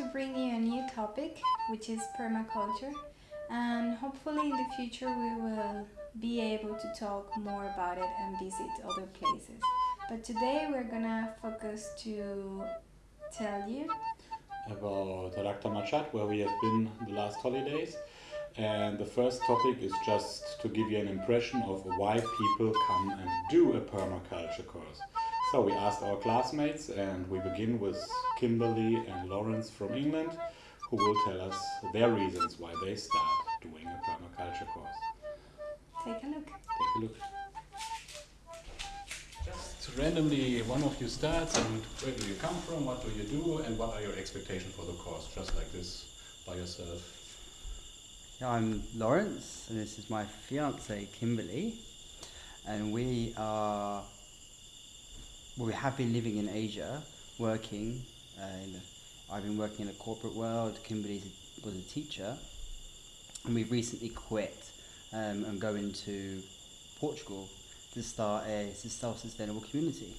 to bring you a new topic, which is permaculture, and hopefully in the future we will be able to talk more about it and visit other places. But today we're gonna focus to tell you about Rak Tamachat, where we have been the last holidays. And the first topic is just to give you an impression of why people come and do a permaculture course. So we asked our classmates and we begin with Kimberly and Lawrence from England who will tell us their reasons why they start doing a permaculture course. take a look. Take a look. Just randomly one of you starts and where do you come from, what do you do and what are your expectations for the course, just like this by yourself. Yeah, I'm Lawrence and this is my fiance Kimberly and we are well, we have been living in Asia, working. Uh, in the, I've been working in the corporate world. Kimberly was a teacher, and we've recently quit um, and go into Portugal to start a self-sustainable community.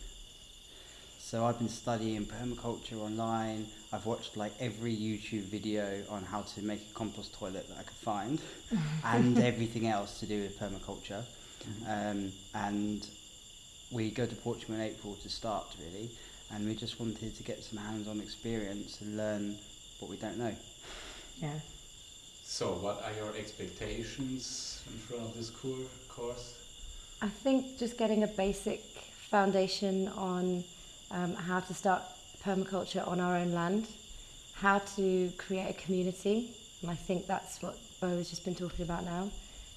So I've been studying permaculture online. I've watched like every YouTube video on how to make a compost toilet that I could find, and everything else to do with permaculture. Um, and we go to Portugal in April to start really and we just wanted to get some hands-on experience and learn what we don't know. Yeah. So what are your expectations in front of this course? I think just getting a basic foundation on um, how to start permaculture on our own land, how to create a community, and I think that's what Bo has just been talking about now,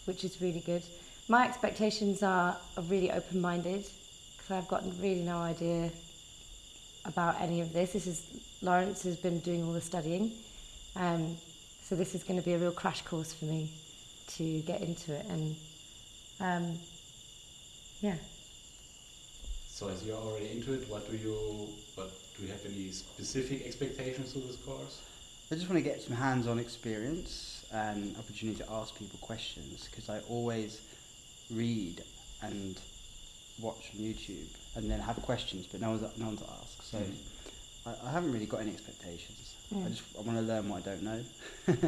which is really good. My expectations are, are really open-minded because I've got really no idea about any of this. This is Lawrence has been doing all the studying, um, so this is going to be a real crash course for me to get into it, and um, yeah. So as you're already into it, what do you, what do you have any specific expectations to this course? I just want to get some hands-on experience and opportunity to ask people questions because I always read and watch on YouTube and then have questions, but no one's no one to ask. So mm. I, I, haven't really got any expectations. Mm. I just I want to learn what I don't know. That's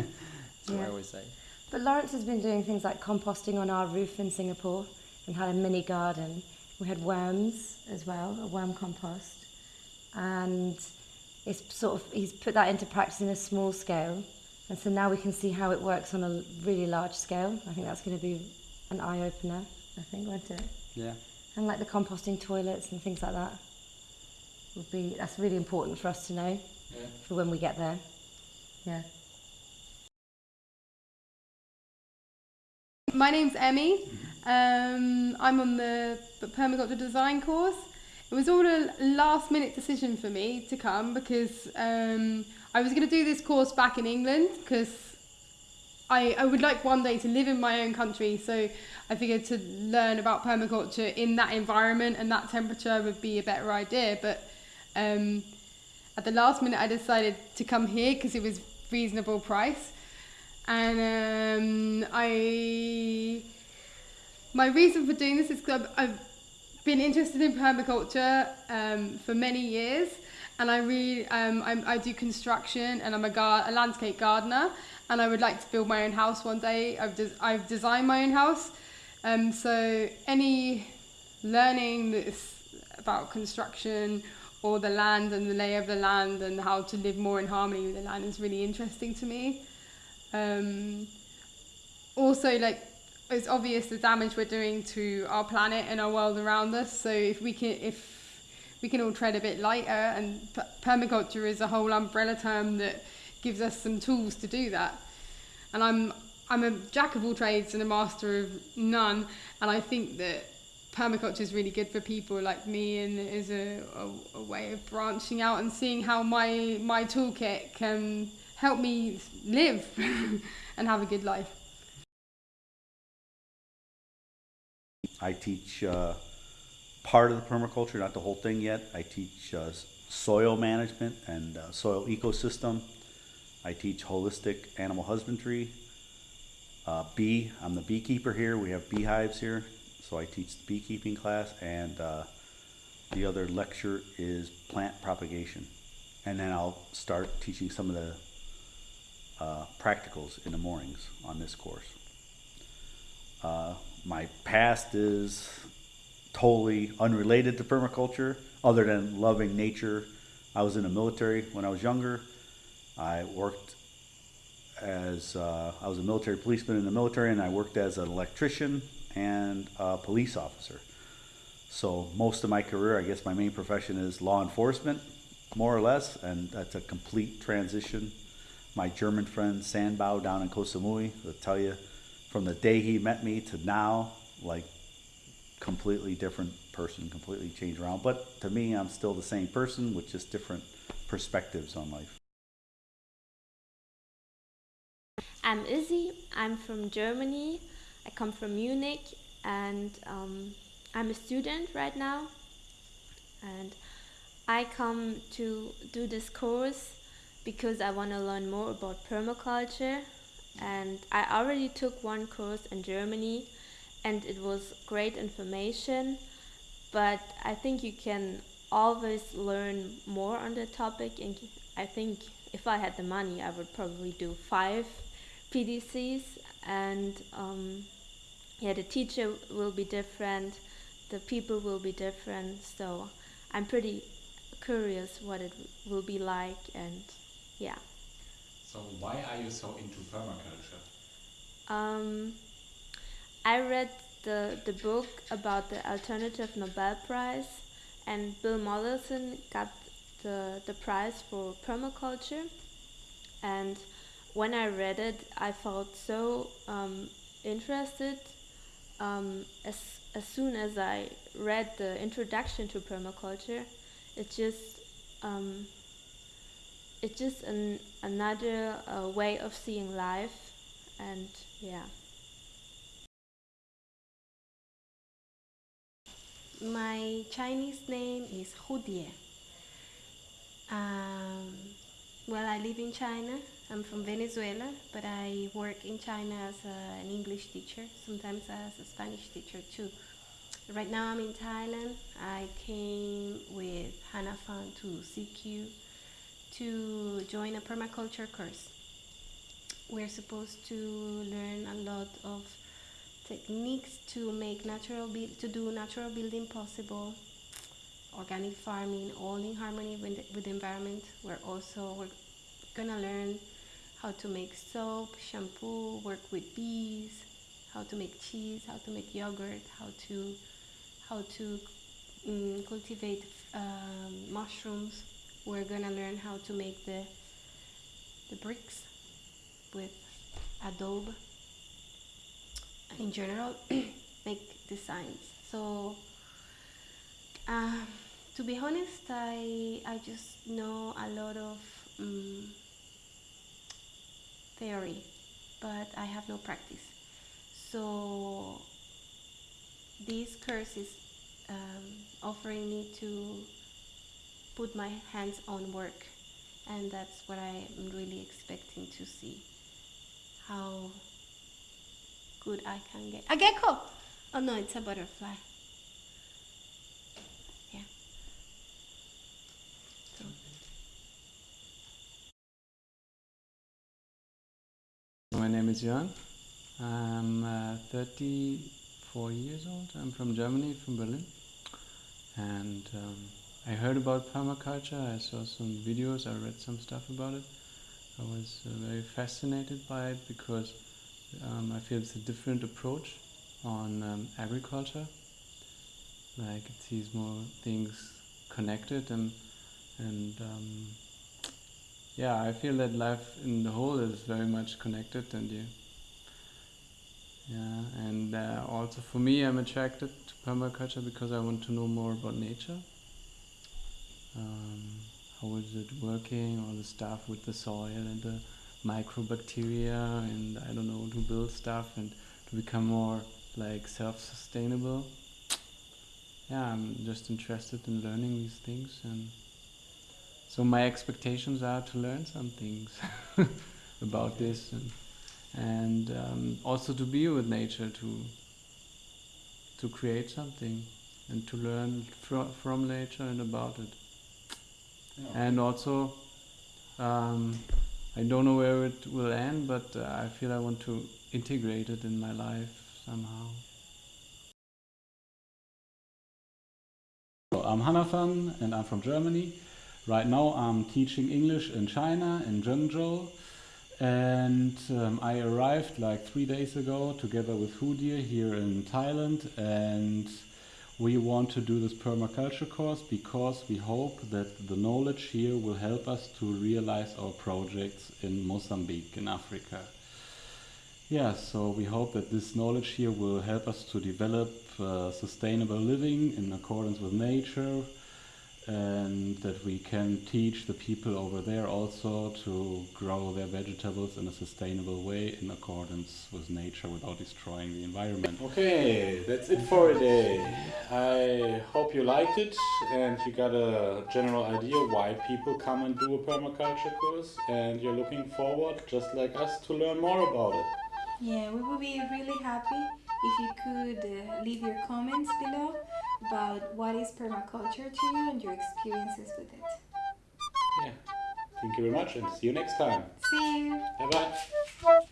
yeah. what I always say. But Lawrence has been doing things like composting on our roof in Singapore and had a mini garden. We had worms as well, a worm compost, and it's sort of he's put that into practice in a small scale. And so now we can see how it works on a really large scale. I think that's going to be an eye opener. I think, won't it? Yeah and like the composting toilets and things like that would be that's really important for us to know yeah. for when we get there. Yeah. My name's Emmy. Um, I'm on the permaculture design course. It was all a last minute decision for me to come because um, I was going to do this course back in England because I, I would like one day to live in my own country, so I figured to learn about permaculture in that environment and that temperature would be a better idea. But um, at the last minute, I decided to come here because it was reasonable price, and um, I my reason for doing this is because I've, I've been interested in permaculture um, for many years, and I really um, I, I do construction and I'm a, gar- a landscape gardener and I would like to build my own house one day. I've, I've designed my own house. Um, so any learning that's about construction or the land and the lay of the land and how to live more in harmony with the land is really interesting to me. Um, also, like it's obvious the damage we're doing to our planet and our world around us. So if we can, if we can all tread a bit lighter, and permaculture is a whole umbrella term that gives us some tools to do that. And I'm I'm a jack of all trades and a master of none, and I think that permaculture is really good for people like me and is a, a, a way of branching out and seeing how my my toolkit can help me live and have a good life. I teach uh, part of the permaculture, not the whole thing yet. I teach uh, soil management and uh, soil ecosystem I teach holistic animal husbandry. Uh, bee, I'm the beekeeper here. We have beehives here, so I teach the beekeeping class. And uh, the other lecture is plant propagation. and then I'll start teaching some of the uh, practicals in the mornings on this course. Uh, my past is totally unrelated to permaculture, other than loving nature. I was in the military when I was younger. I worked as uh, I was a military policeman in the military, and I worked as an electrician and a police officer. So most of my career, I guess my main profession is law enforcement, more or less, and that's a complete transition. My German friend Sandbau down in Koh Samui will tell you, from the day he met me to now, like completely different person, completely changed around. But to me, I'm still the same person with just different perspectives on life. I'm Izzy. I'm from Germany. I come from Munich and um, I'm a student right now. And I come to do this course because I want to learn more about permaculture. And I already took one course in Germany and it was great information. But I think you can always learn more on the topic. And I think if I had the money, I would probably do five PDCs. And um, yeah, the teacher will be different, the people will be different. So I'm pretty curious what it will be like and yeah. So why are you so into permaculture? Um, I read the, the book about the alternative Nobel Prize and Bill Mollison got the, the prize for permaculture and when I read it I felt so um, interested um, as, as soon as I read the introduction to permaculture it just um, it's just an, another uh, way of seeing life and yeah My Chinese name is Hu Die. Um, well, I live in China. I'm from Venezuela, but I work in China as a, an English teacher, sometimes as a Spanish teacher too. Right now I'm in Thailand. I came with Hannah Fan to CQ to join a permaculture course. We're supposed to learn a lot of techniques to make natural to do natural building possible, organic farming, all in harmony with the, with the environment. We're also we're gonna learn how to make soap, shampoo, work with bees, how to make cheese, how to make yogurt, how to how to um, cultivate um, mushrooms. We're gonna learn how to make the the bricks with adobe in general make designs so uh, to be honest I, I just know a lot of um, theory but I have no practice so this course is um, offering me to put my hands on work and that's what I'm really expecting to see how good I can get. A gecko! Oh no, it's a butterfly. Name is Jörn. I'm uh, 34 years old. I'm from Germany, from Berlin. And um, I heard about permaculture. I saw some videos. I read some stuff about it. I was uh, very fascinated by it because um, I feel it's a different approach on um, agriculture. Like it sees more things connected and and um, yeah, I feel that life in the whole is very much connected and you yeah, and uh, also for me, I'm attracted to permaculture because I want to know more about nature. Um, how is it working? All the stuff with the soil and the microbacteria, and I don't know to build stuff and to become more like self-sustainable. Yeah, I'm just interested in learning these things, and so my expectations are to learn some things about this and and um, also to be with nature to to create something and to learn fr from nature and about it and also um, I don't know where it will end, but uh, I feel I want to integrate it in my life somehow. So I'm Hanafan and I'm from Germany. Right now I'm teaching English in China, in Zhengzhou. And um, I arrived like three days ago together with Hu Die here in Thailand. And we want to do this permaculture course because we hope that the knowledge here will help us to realize our projects in Mozambique, in Africa. Yeah, so we hope that this knowledge here will help us to develop uh, sustainable living in accordance with nature and that we can teach the people over there also to grow their vegetables in a sustainable way in accordance with nature without destroying the environment. Okay, that's it for today. I hope you liked it and you got a general idea why people come and do a permaculture course and you're looking forward, just like us, to learn more about it. Yeah, we would be really happy if you could uh, leave your comments below about what is permaculture to you and your experiences with it. Yeah. Thank you very much and see you next time. See you! Bye bye.